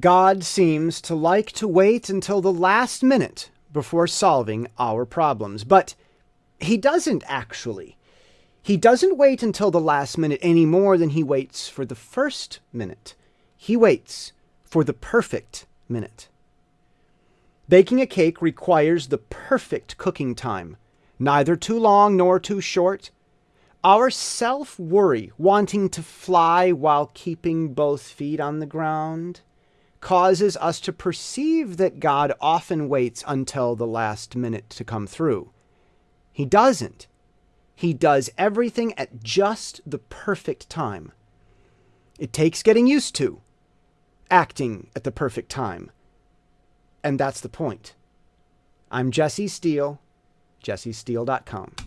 God seems to like to wait until the last minute before solving our problems, but he doesn't actually. He doesn't wait until the last minute any more than he waits for the first minute. He waits for the perfect minute. Baking a cake requires the perfect cooking time, neither too long nor too short. Our self worry, wanting to fly while keeping both feet on the ground, causes us to perceive that God often waits until the last minute to come through. He doesn't. He does everything at just the perfect time. It takes getting used to acting at the perfect time. And that's the point. I'm Jesse Steele, jessesteele.com.